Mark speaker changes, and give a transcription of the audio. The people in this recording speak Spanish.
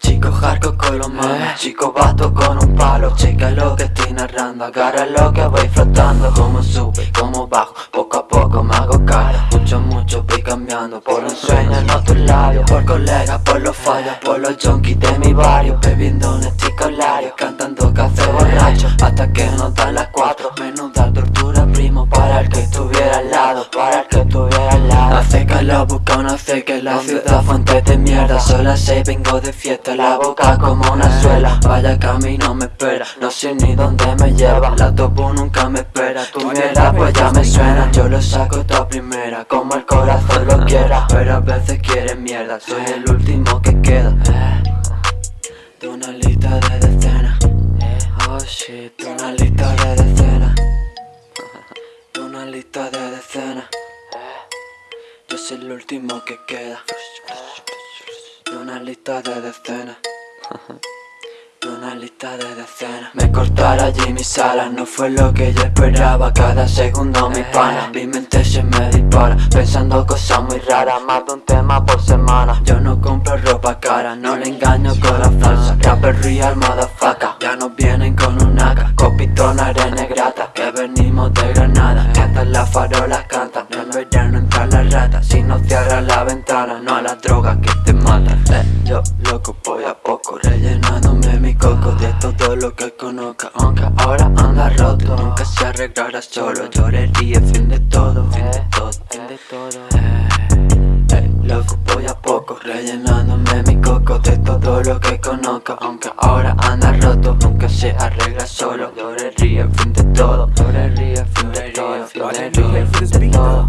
Speaker 1: Chico hardcore con los manos, chico vato con un palo. Checa lo que estoy narrando, agarra lo que voy flotando Como sube, como bajo, poco a poco me hago cara. Mucho, mucho voy cambiando, por un sueño en otros labios Por colegas, por los fallos, por los junkies de mi barrio. Bebiendo un esticolario, cantando café que nos dan las cuatro, menuda tortura primo Para el que estuviera al lado, para el que estuviera al lado. Hace calor, busca una que la ciudad fuente de mierda. Son las seis, vengo de fiesta, la boca como una suela. Vaya camino me espera, no sé ni dónde me lleva. La topo nunca me espera, tu mierda pues ya me suena. Yo lo saco toda primera, como el corazón lo quiera. Pero a veces quiere mierda, soy el último que queda. De una lista de shit, una lista de decenas. De una lista de decenas. Yo soy el último que queda. Una lista de decenas. De una lista de decenas. Me cortara allí mis alas, no fue lo que yo esperaba. Cada segundo mi pana, mi mente se me dispara. Pensando cosas muy raras, más de un tema por semana. Yo no compro ropa cara, no le engaño con la falsa. Rapper real, motherfucker, AK Copitona, arena grata, que venimos de Granada. Que las farolas cantan, en verano entra la rata. Si no cierras la ventana, no a las drogas que te matan eh, Yo loco voy a poco, rellenándome mi coco De todo lo que conozca, aunque ahora anda roto Nunca se arreglará solo, lloré, ríe, fin de todo Fin de todo, fin de todo De todo lo que conozca, aunque ahora anda roto Nunca se arregla solo, lloré, ríe, fin de todo Lloré, ríe, fin de todo, lloré, ríe, fin de todo.